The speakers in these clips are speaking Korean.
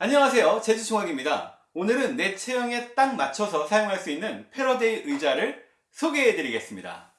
안녕하세요. 제주총학입니다. 오늘은 내 체형에 딱 맞춰서 사용할 수 있는 패러데이 의자를 소개해 드리겠습니다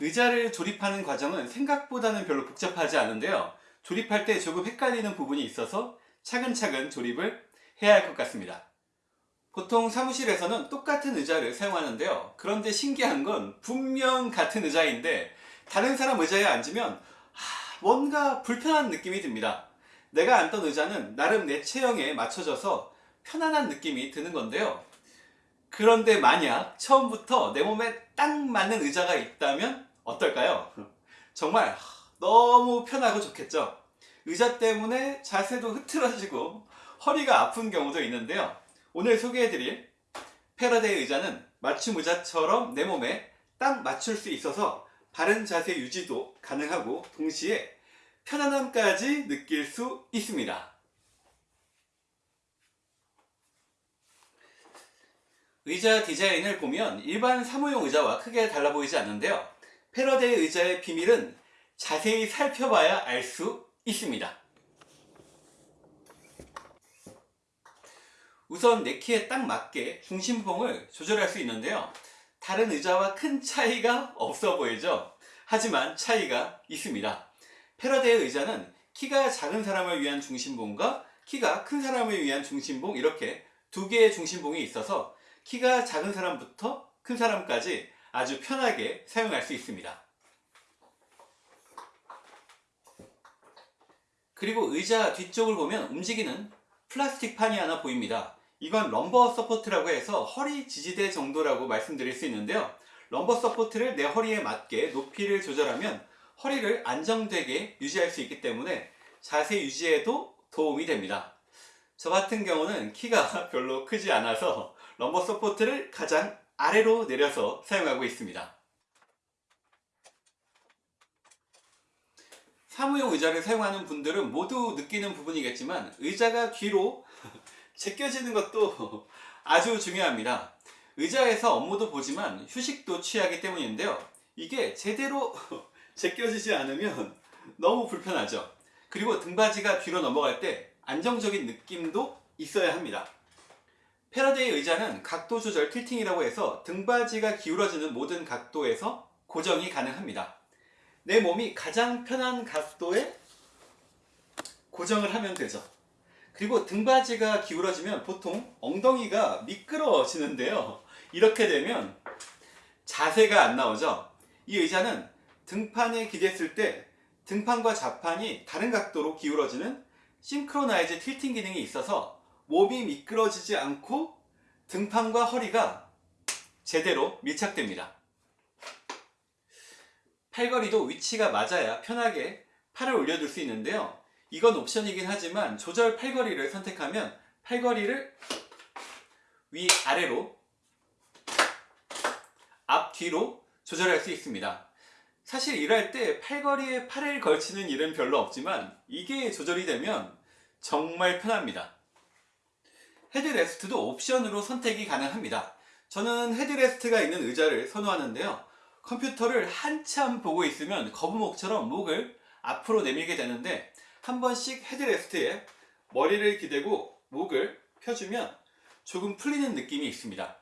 의자를 조립하는 과정은 생각보다는 별로 복잡하지 않은데요. 조립할 때 조금 헷갈리는 부분이 있어서 차근차근 조립을 해야 할 것 같습니다. 보통 사무실에서는 똑같은 의자를 사용하는데요. 그런데 신기한 건 분명 같은 의자인데 다른 사람 의자에 앉으면 뭔가 불편한 느낌이 듭니다. 내가 앉던 의자는 나름 내 체형에 맞춰져서 편안한 느낌이 드는 건데요. 그런데 만약 처음부터 내 몸에 딱 맞는 의자가 있다면 어떨까요? 정말 너무 편하고 좋겠죠? 의자 때문에 자세도 흐트러지고 허리가 아픈 경우도 있는데요. 오늘 소개해드릴 패러데이 의자는 맞춤 의자처럼 내 몸에 딱 맞출 수 있어서 바른 자세 유지도 가능하고 동시에 편안함까지 느낄 수 있습니다. 의자 디자인을 보면 일반 사무용 의자와 크게 달라 보이지 않는데요. 패러데이 의자의 비밀은 자세히 살펴봐야 알 수 있습니다. 우선 내 키에 딱 맞게 중심봉을 조절할 수 있는데요. 다른 의자와 큰 차이가 없어 보이죠? 하지만 차이가 있습니다. 패러데이 의자는 키가 작은 사람을 위한 중심봉과 키가 큰 사람을 위한 중심봉 이렇게 두 개의 중심봉이 있어서 키가 작은 사람부터 큰 사람까지 아주 편하게 사용할 수 있습니다. 그리고 의자 뒤쪽을 보면 움직이는 플라스틱 판이 하나 보입니다. 이건 lumbar support라고 해서 허리 지지대 정도라고 말씀드릴 수 있는데요. lumbar support를 내 허리에 맞게 높이를 조절하면 허리를 안정되게 유지할 수 있기 때문에 자세 유지에도 도움이 됩니다. 저 같은 경우는 키가 별로 크지 않아서 lumbar support를 가장 아래로 내려서 사용하고 있습니다. 사무용 의자를 사용하는 분들은 모두 느끼는 부분이겠지만 의자가 뒤로 제껴지는 것도 아주 중요합니다. 의자에서 업무도 보지만 휴식도 취하기 때문인데요. 이게 제대로 제껴지지 않으면 너무 불편하죠. 그리고 등받이가 뒤로 넘어갈 때 안정적인 느낌도 있어야 합니다. 패러데이 의자는 각도 조절 틸팅이라고 해서 등받이가 기울어지는 모든 각도에서 고정이 가능합니다. 내 몸이 가장 편한 각도에 고정을 하면 되죠. 그리고 등받이가 기울어지면 보통 엉덩이가 미끄러지는데요. 이렇게 되면 자세가 안 나오죠. 이 의자는 등판에 기댔을 때 등판과 좌판이 다른 각도로 기울어지는 싱크로나이즈 틸팅 기능이 있어서 몸이 미끄러지지 않고 등판과 허리가 제대로 밀착됩니다. 팔걸이도 위치가 맞아야 편하게 팔을 올려둘 수 있는데요. 이건 옵션이긴 하지만 조절 팔걸이를 선택하면 팔걸이를 위아래로 앞뒤로 조절할 수 있습니다. 사실 일할 때 팔걸이에 팔을 걸치는 일은 별로 없지만 이게 조절이 되면 정말 편합니다. 헤드레스트도 옵션으로 선택이 가능합니다. 저는 헤드레스트가 있는 의자를 선호하는데요. 컴퓨터를 한참 보고 있으면 거북목처럼 목을 앞으로 내밀게 되는데 한 번씩 헤드레스트에 머리를 기대고 목을 펴주면 조금 풀리는 느낌이 있습니다.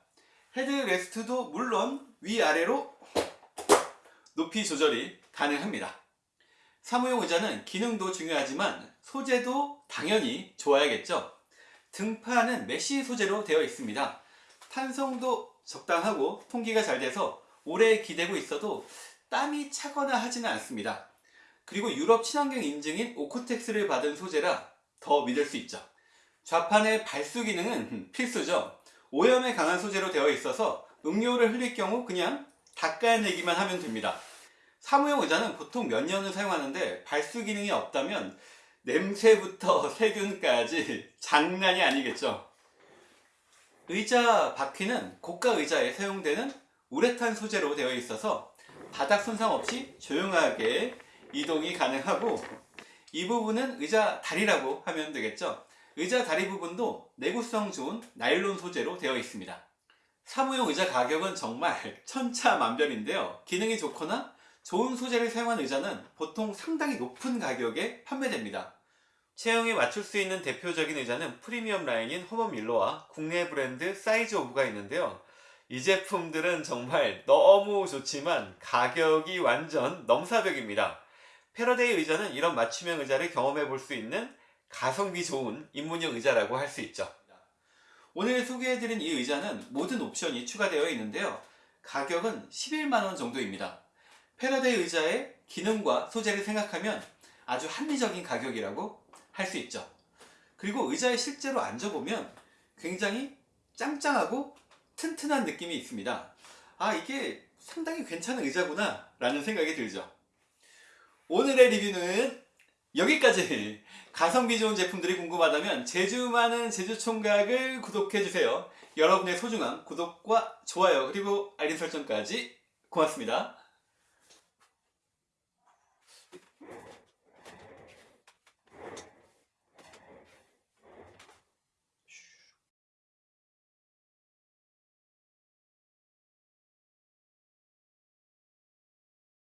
헤드레스트도 물론 위아래로 높이 조절이 가능합니다. 사무용 의자는 기능도 중요하지만 소재도 당연히 좋아야겠죠. 등판은 메쉬 소재로 되어 있습니다. 탄성도 적당하고 통기가 잘 돼서 오래 기대고 있어도 땀이 차거나 하지는 않습니다. 그리고 유럽 친환경 인증인 오코텍스를 받은 소재라 더 믿을 수 있죠. 좌판의 발수 기능은 필수죠. 오염에 강한 소재로 되어 있어서 음료를 흘릴 경우 그냥 닦아내기만 하면 됩니다. 사무용 의자는 보통 몇 년을 사용하는데 발수 기능이 없다면 냄새부터 세균까지 장난이 아니겠죠. 의자 바퀴는 고가 의자에 사용되는 우레탄 소재로 되어 있어서 바닥 손상 없이 조용하게 이동이 가능하고 이 부분은 의자 다리라고 하면 되겠죠. 의자 다리 부분도 내구성 좋은 나일론 소재로 되어 있습니다. 사무용 의자 가격은 정말 천차만별인데요. 기능이 좋거나 좋은 소재를 사용한 의자는 보통 상당히 높은 가격에 판매됩니다. 체형에 맞출 수 있는 대표적인 의자는 프리미엄 라인인 허먼 밀러와 국내 브랜드 사이즈 오브가 있는데요. 이 제품들은 정말 너무 좋지만 가격이 완전 넘사벽입니다. 패러데이 의자는 이런 맞춤형 의자를 경험해 볼 수 있는 가성비 좋은 입문용 의자라고 할 수 있죠. 오늘 소개해드린 이 의자는 모든 옵션이 추가되어 있는데요. 가격은 11만원 정도입니다. 패러데이 의자의 기능과 소재를 생각하면 아주 합리적인 가격이라고 할 수 있죠. 그리고 의자에 실제로 앉아보면 굉장히 짱짱하고 튼튼한 느낌이 있습니다. 아 이게 상당히 괜찮은 의자구나 라는 생각이 들죠. 오늘의 리뷰는 여기까지 가성비 좋은 제품들이 궁금하다면 제주 많은 제주총각을 구독해주세요. 여러분의 소중한 구독과 좋아요 그리고 알림 설정까지 고맙습니다.